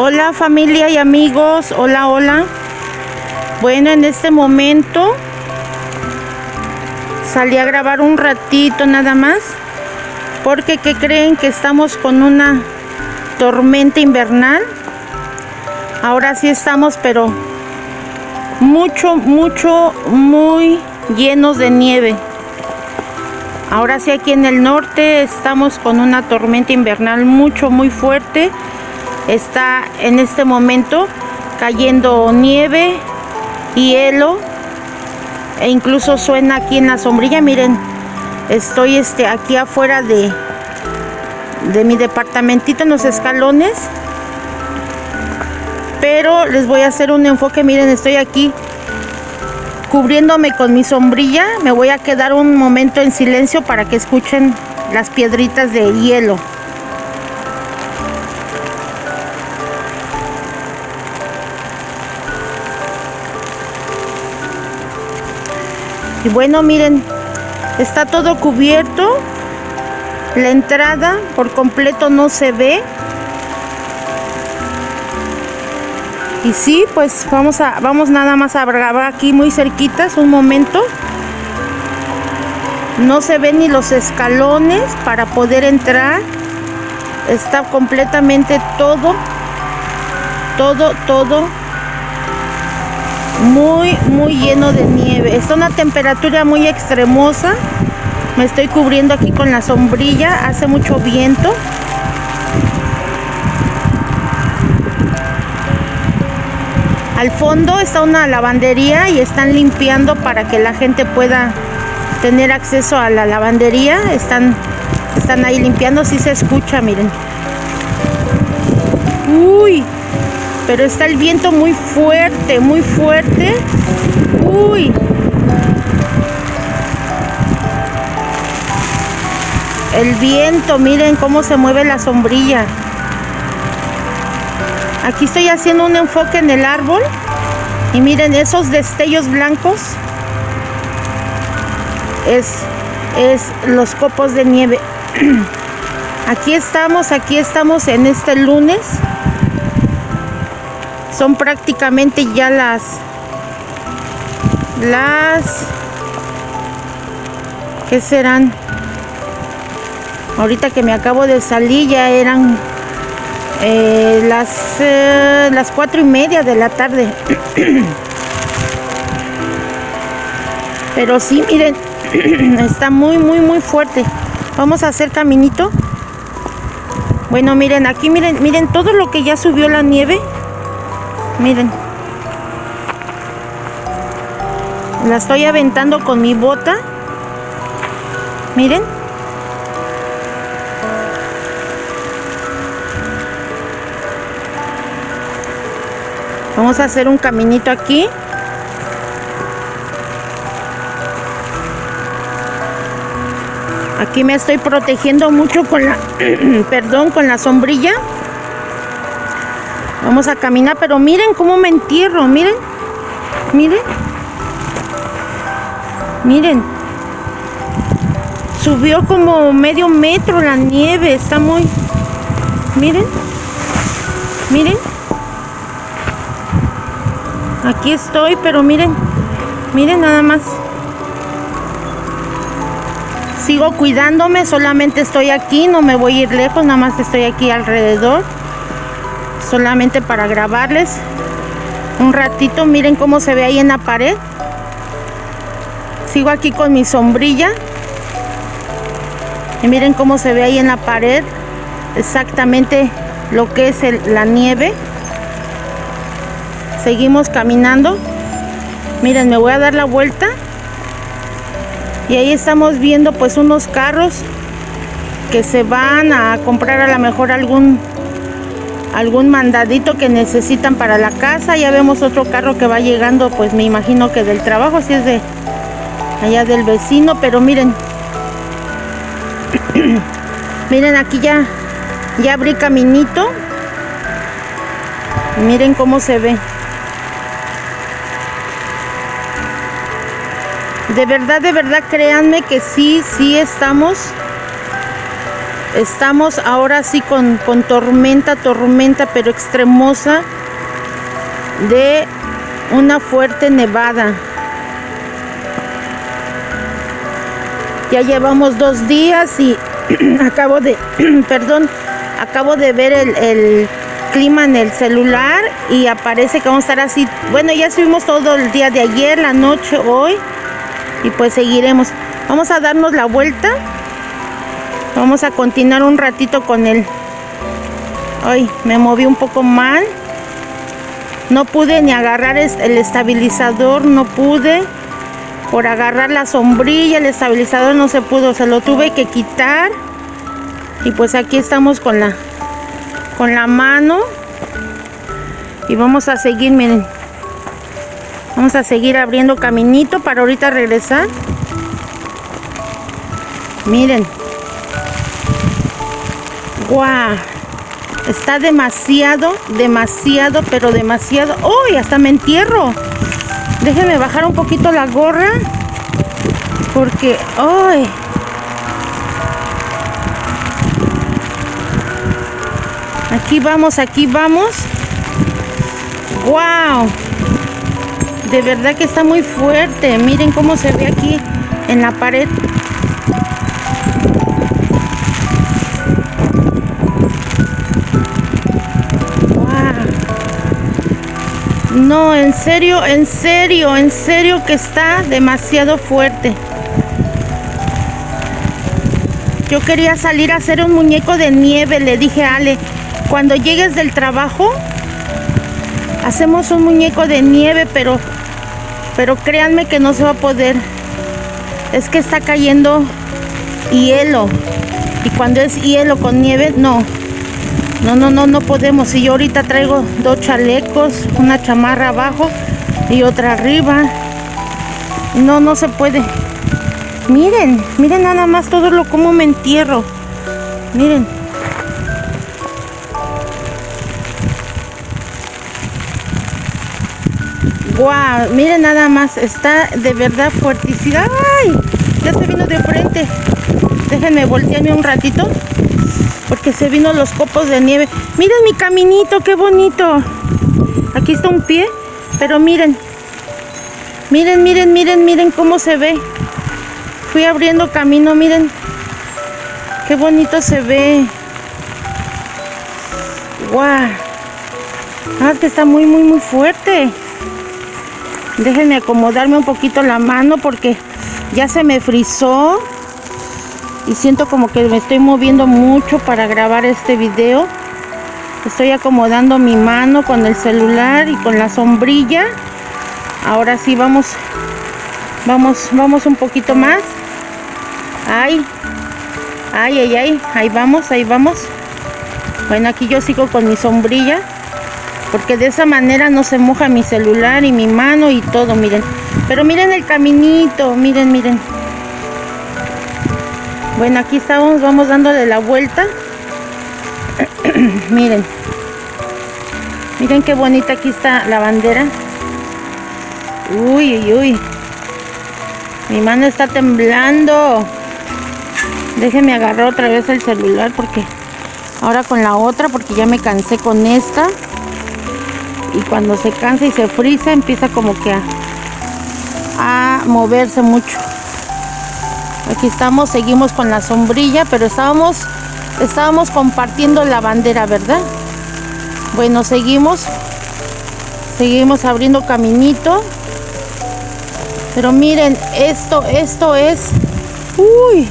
Hola familia y amigos, hola, hola. Bueno, en este momento salí a grabar un ratito nada más. Porque ¿qué creen que estamos con una tormenta invernal? Ahora sí estamos, pero mucho, mucho, muy llenos de nieve. Ahora sí aquí en el norte estamos con una tormenta invernal mucho, muy fuerte está en este momento cayendo nieve, hielo e incluso suena aquí en la sombrilla. Miren, estoy este, aquí afuera de, de mi departamentito en los escalones. Pero les voy a hacer un enfoque. Miren, estoy aquí cubriéndome con mi sombrilla. Me voy a quedar un momento en silencio para que escuchen las piedritas de hielo. Y bueno, miren, está todo cubierto. La entrada por completo no se ve. Y sí, pues vamos a vamos nada más a grabar aquí muy cerquitas un momento. No se ven ni los escalones para poder entrar. Está completamente todo todo todo muy muy lleno de nieve. Está una temperatura muy extremosa. Me estoy cubriendo aquí con la sombrilla. Hace mucho viento. Al fondo está una lavandería y están limpiando para que la gente pueda tener acceso a la lavandería. Están están ahí limpiando. Si se escucha miren. Uy pero está el viento muy fuerte, muy fuerte. Uy. El viento, miren cómo se mueve la sombrilla. Aquí estoy haciendo un enfoque en el árbol. Y miren esos destellos blancos. Es, es los copos de nieve. Aquí estamos, aquí estamos en este lunes son prácticamente ya las las ¿qué serán? ahorita que me acabo de salir ya eran eh, las eh, las cuatro y media de la tarde. Pero sí miren está muy muy muy fuerte. Vamos a hacer caminito. Bueno miren aquí miren miren todo lo que ya subió la nieve Miren. La estoy aventando con mi bota. Miren. Vamos a hacer un caminito aquí. Aquí me estoy protegiendo mucho con la, perdón, con la sombrilla. Vamos a caminar, pero miren cómo me entierro, miren. Miren. Miren. Subió como medio metro la nieve, está muy... Miren. Miren. Aquí estoy, pero miren. Miren nada más. Sigo cuidándome, solamente estoy aquí, no me voy a ir lejos, nada más estoy aquí alrededor solamente para grabarles. Un ratito miren cómo se ve ahí en la pared. Sigo aquí con mi sombrilla. Y miren cómo se ve ahí en la pared exactamente lo que es la nieve. Seguimos caminando. Miren me voy a dar la vuelta. Y ahí estamos viendo pues unos carros que se van a comprar a lo mejor algún algún mandadito que necesitan para la casa. Ya vemos otro carro que va llegando, pues me imagino que del trabajo, si es de allá del vecino, pero miren. miren aquí ya, ya abrí caminito. Miren cómo se ve. De verdad, de verdad, créanme que sí, sí estamos Estamos ahora sí con, con tormenta, tormenta, pero extremosa de una fuerte nevada. Ya llevamos dos días y acabo de, perdón, acabo de ver el, clima en el celular y aparece que vamos a estar así. Bueno, ya subimos todo el día de ayer, la noche, hoy y pues seguiremos. Vamos a darnos la vuelta. Vamos a continuar un ratito con él. Ay, me moví un poco mal. No pude ni agarrar el estabilizador, no pude. Por agarrar la sombrilla, el estabilizador no se pudo, se lo tuve que quitar. Y pues aquí estamos con la con la mano. Y vamos a seguir, miren. Vamos a seguir abriendo caminito para ahorita regresar. Miren. ¡Guau! Está demasiado, demasiado, pero demasiado. ¡Uy! hasta me entierro. Déjenme bajar un poquito la gorra. Porque, ¡ay! Aquí vamos, aquí vamos. ¡Wow! De verdad que está muy fuerte. Miren cómo se ve aquí en la pared. No, en serio, en serio, en serio que está demasiado fuerte. Yo quería salir a hacer un muñeco de nieve, le dije a Ale, cuando llegues del trabajo, hacemos un muñeco de nieve, pero, pero créanme que no se va a poder. Es que está cayendo hielo. Y cuando es hielo con nieve, no, no, no, no, no podemos. Si yo ahorita traigo dos chalecos, una chamarra abajo y otra arriba. No, no se puede. Miren, miren nada más todo lo como me entierro. Miren. Guau, miren nada más, está de verdad fuertísima. ¡Ay! Ya se vino de frente. Déjenme voltearme un ratito porque se vino los copos de nieve. Miren mi caminito, qué bonito. Aquí está un pie, pero miren. Miren, miren, miren, miren cómo se ve. Fui abriendo camino, miren. Qué bonito se ve. ¡Guau! Ah, que está muy, muy, muy fuerte. Déjenme acomodarme un poquito la mano porque ya se me frizó y siento como que me estoy moviendo mucho para grabar este video. Estoy acomodando mi mano con el celular y con la sombrilla. Ahora sí vamos vamos vamos un poquito más. Ay ay ay ay ahí vamos ahí vamos. Bueno aquí yo sigo con mi sombrilla porque de esa manera no se moja mi celular y mi mano y todo miren. Pero miren el caminito miren miren bueno, aquí estamos, vamos dándole la vuelta. Miren. Miren qué bonita aquí está la bandera. Uy, uy, uy. Mi mano está temblando. Déjenme agarrar otra vez el celular porque ahora con la otra porque ya me cansé con esta. Y cuando se cansa y se frisa empieza como que a, a moverse mucho. Aquí estamos, seguimos con la sombrilla, pero estábamos, estábamos compartiendo la bandera, ¿verdad? Bueno, seguimos. Seguimos abriendo caminito. Pero miren, esto, esto es... Uy.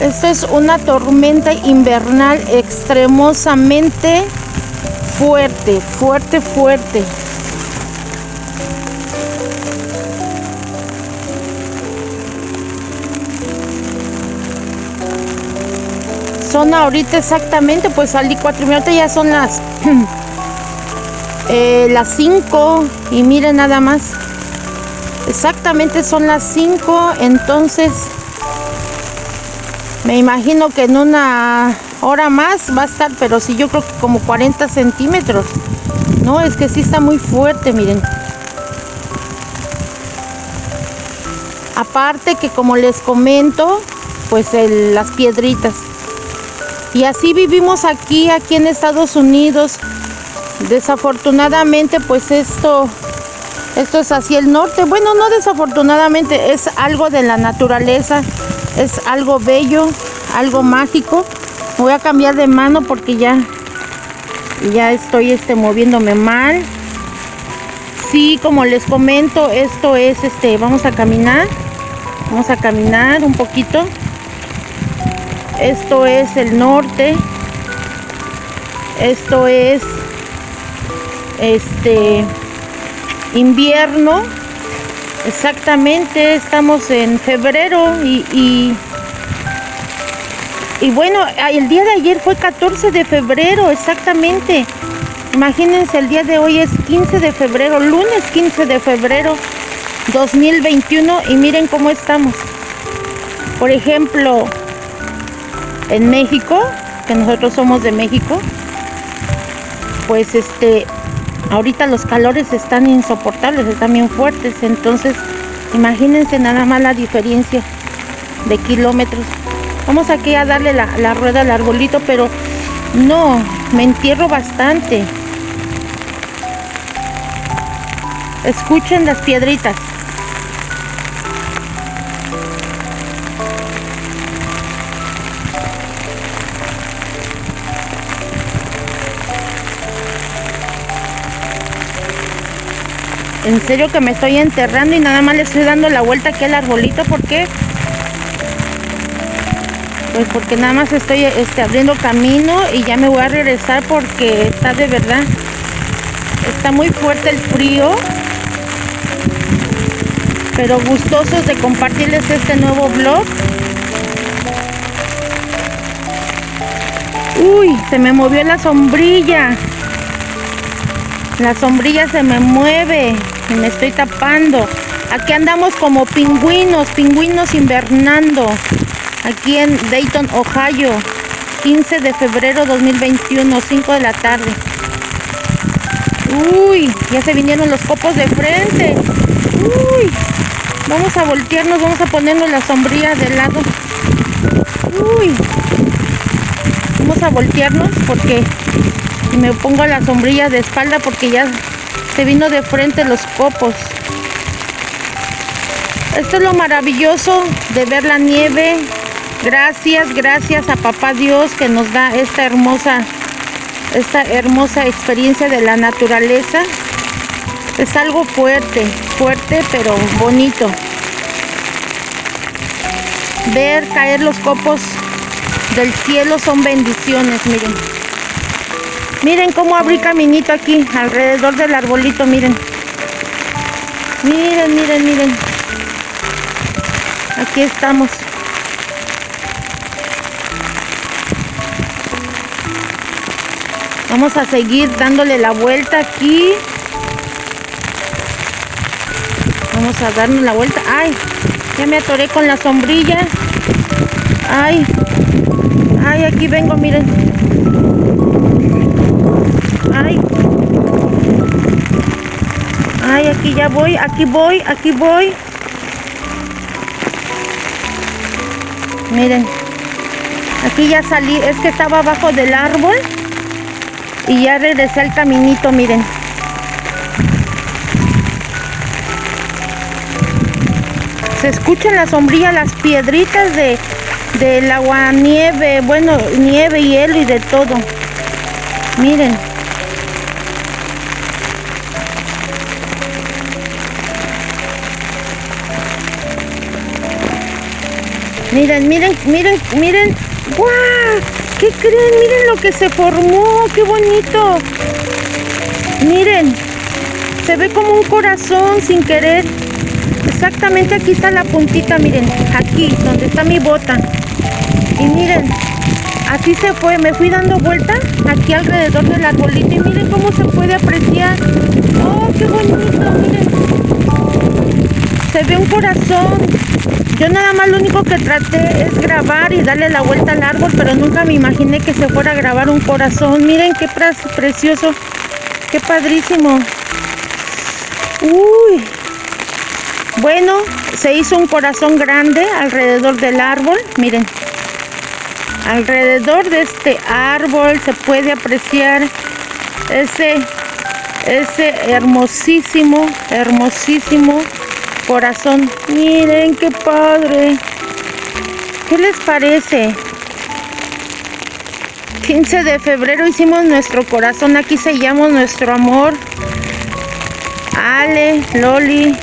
Esto es una tormenta invernal extremosamente fuerte, fuerte, fuerte. Ahorita exactamente, pues salí cuatro minutos, ya son las eh, las 5 y miren nada más. Exactamente son las 5, entonces me imagino que en una hora más va a estar, pero sí yo creo que como 40 centímetros. No, es que sí está muy fuerte, miren. Aparte que como les comento, pues las piedritas. Y así vivimos aquí, aquí en Estados Unidos. Desafortunadamente, pues esto, esto es hacia el norte. Bueno, no desafortunadamente, es algo de la naturaleza, es algo bello, algo mágico. Voy a cambiar de mano porque ya, ya estoy este, moviéndome mal. Sí, como les comento, esto es, este, vamos a caminar. Vamos a caminar un poquito. Esto es el norte. Esto es este invierno. Exactamente, estamos en febrero y, y, bueno, el día de ayer fue 14 de febrero, exactamente. Imagínense, el día de hoy es 15 de febrero, lunes 15 de febrero 2021 y miren cómo estamos. Por ejemplo, en México, que nosotros somos de México, pues este, ahorita los calores están insoportables, están bien fuertes, entonces imagínense nada más la diferencia de kilómetros. Vamos aquí a darle la, la rueda al arbolito, pero no, me entierro bastante. Escuchen las piedritas. En serio que me estoy enterrando y nada más le estoy dando la vuelta aquí al arbolito. ¿Por qué? Pues porque nada más estoy este, abriendo camino y ya me voy a regresar porque está de verdad. Está muy fuerte el frío. Pero gustosos de compartirles este nuevo vlog. Uy, se me movió la sombrilla. La sombrilla se me mueve me estoy tapando. Aquí andamos como pingüinos, pingüinos invernando. Aquí en Dayton, Ohio. 15 de febrero 2021, 5 de la tarde. Uy, ya se vinieron los copos de frente. Uy, vamos a voltearnos, vamos a ponernos la sombrilla de lado. Uy, vamos a voltearnos porque me pongo la sombrilla de espalda porque ya se vino de frente los copos. Esto es lo maravilloso de ver la nieve. Gracias, gracias a papá Dios que nos da esta hermosa esta hermosa experiencia de la naturaleza. Es algo fuerte, fuerte pero bonito. Ver caer los copos del cielo son bendiciones, miren. Miren cómo abrí caminito aquí, alrededor del arbolito, miren. Miren, miren, miren. Aquí estamos. Vamos a seguir dándole la vuelta aquí. Vamos a darnos la vuelta. ¡Ay! Ya me atoré con la sombrilla. ¡Ay! ¡Ay! Aquí vengo, miren. Ay. Ay, aquí ya voy, aquí voy, aquí voy. Miren. Aquí ya salí, es que estaba abajo del árbol. Y ya regresé al caminito, miren. Se escuchan la sombrilla, las piedritas de del agua nieve, bueno, nieve, hielo y de todo. Miren. Miren, miren, miren, miren. ¡Guau! ¿Qué creen? Miren lo que se formó. ¡Qué bonito! Miren. Se ve como un corazón sin querer. Exactamente aquí está la puntita, miren. Aquí, donde está mi bota. Y miren, así se fue. Me fui dando vuelta aquí alrededor del arbolito. Y miren cómo se puede apreciar. ¡Oh, qué bonito! Miren. Se ve un corazón. Yo nada más lo único que traté es grabar y darle la vuelta al árbol, pero nunca me imaginé que se fuera a grabar un corazón. Miren qué precioso, qué padrísimo. Uy, Bueno, se hizo un corazón grande alrededor del árbol. Miren, alrededor de este árbol se puede apreciar ese, ese hermosísimo, hermosísimo corazón. Miren qué padre. ¿Qué les parece? 15 de febrero hicimos nuestro corazón. Aquí sellamos nuestro amor. Ale, Loli,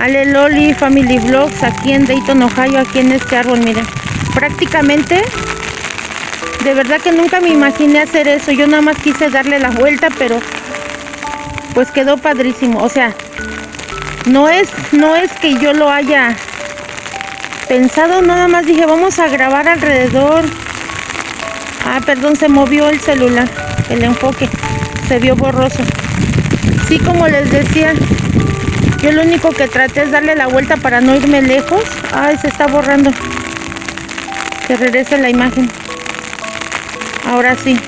Ale Loli Family Vlogs aquí en Dayton, Ohio, aquí en este árbol, miren. Prácticamente, de verdad que nunca me imaginé hacer eso. Yo nada más quise darle la vuelta, pero pues quedó padrísimo. O sea, no es, no es que yo lo haya pensado, nada más dije, vamos a grabar alrededor. Ah, perdón, se movió el celular, el enfoque, se vio borroso. Sí, como les decía, yo lo único que traté es darle la vuelta para no irme lejos. Ay, se está borrando. Que regrese la imagen. Ahora sí.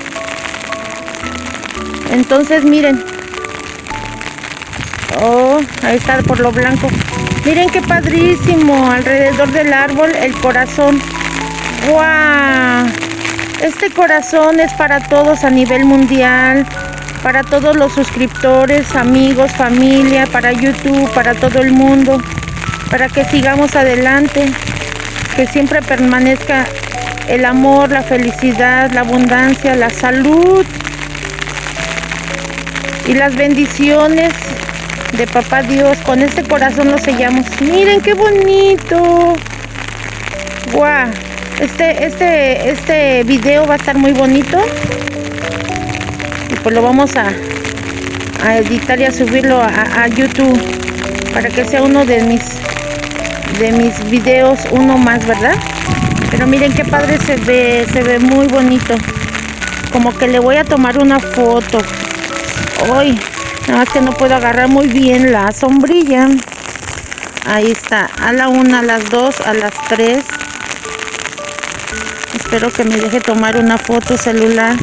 Entonces, miren. Oh, ahí está por lo blanco. Miren qué padrísimo. Alrededor del árbol, el corazón. ¡Wow! Este corazón es para todos a nivel mundial para todos los suscriptores, amigos, familia, para YouTube, para todo el mundo, para que sigamos adelante, que siempre permanezca el amor, la felicidad, la abundancia, la salud y las bendiciones de Papá Dios. Con este corazón lo sellamos. Miren qué bonito. Guau. Este, este, este video va a estar muy bonito pues lo vamos a, editar y a subirlo a, YouTube para que sea uno de mis de mis videos uno más verdad pero miren qué padre se ve se ve muy bonito como que le voy a tomar una foto hoy nada más que no puedo agarrar muy bien la sombrilla ahí está a la una a las dos a las tres espero que me deje tomar una foto celular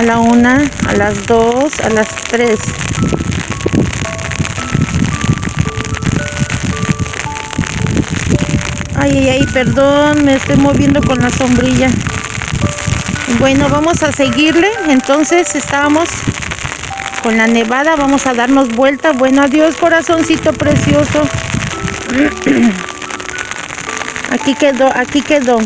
a la una, a las dos, a las tres. Ay, ay, ay, perdón, me estoy moviendo con la sombrilla. Bueno, vamos a seguirle. Entonces estábamos con la nevada, vamos a darnos vuelta. Bueno, adiós, corazoncito precioso. Aquí quedó, aquí quedó.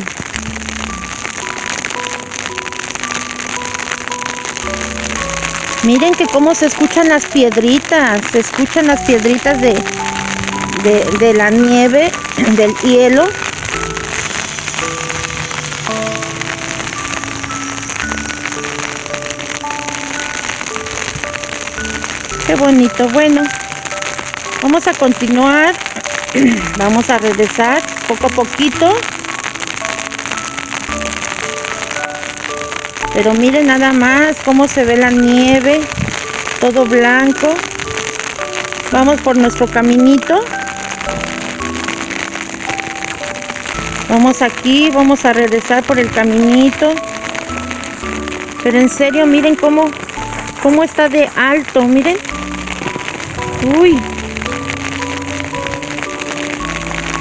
Miren que cómo se escuchan las piedritas, se escuchan las piedritas de, de, la nieve, del hielo. Bonito. Bueno, vamos a continuar. Vamos a regresar poco a poquito. Pero miren nada más cómo se ve la nieve. Todo blanco. Vamos por nuestro caminito. Vamos aquí, vamos a regresar por el caminito. Pero en serio, miren cómo, cómo está de alto, miren. Uy.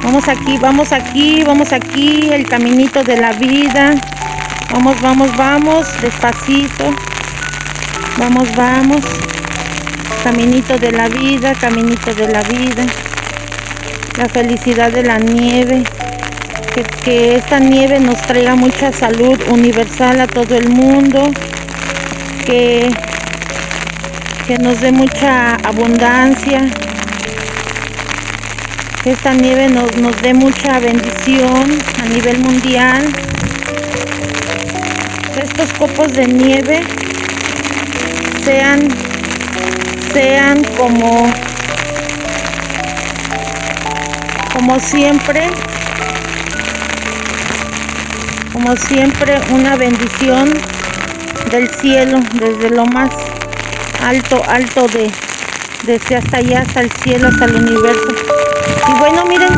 Vamos aquí, vamos aquí, vamos aquí, el caminito de la vida. Vamos, vamos, vamos, despacito. Vamos, vamos. Caminito de la vida, caminito de la vida. La felicidad de la nieve. Que, esta nieve nos traiga mucha salud universal a todo el mundo. Que, que nos dé mucha abundancia. Que esta nieve nos, nos dé mucha bendición a nivel mundial estos copos de nieve sean sean como como siempre como siempre una bendición del cielo desde lo más alto alto de desde hasta allá hasta el cielo hasta el universo y bueno miren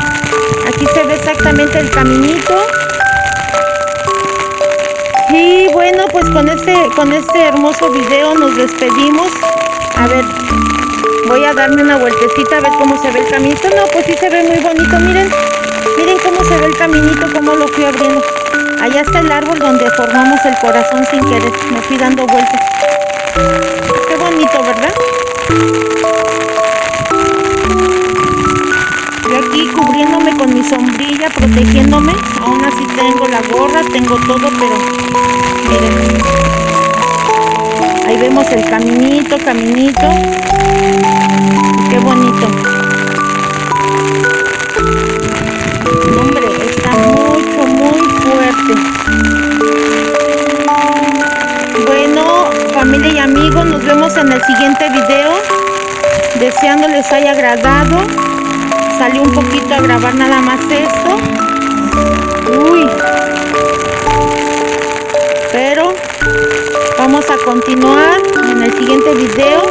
aquí se ve exactamente el caminito y bueno, pues con este, con este hermoso video nos despedimos. A ver, Voy a darme una vueltecita a ver cómo se ve el caminito. No, pues sí se ve muy bonito, miren. Miren cómo se ve el caminito, cómo lo fui abriendo. Allá está el árbol donde formamos el corazón sin querer. Me fui dando vueltas. ¿Verdad? Y aquí cubriéndome con mi sombrilla, protegiéndome. Aún así tengo la gorra, tengo todo, pero miren. Ahí vemos el caminito, caminito. Qué bonito. Deseando les haya agradado. Salió un poquito a grabar nada más esto. Uy. Pero vamos a continuar en el siguiente video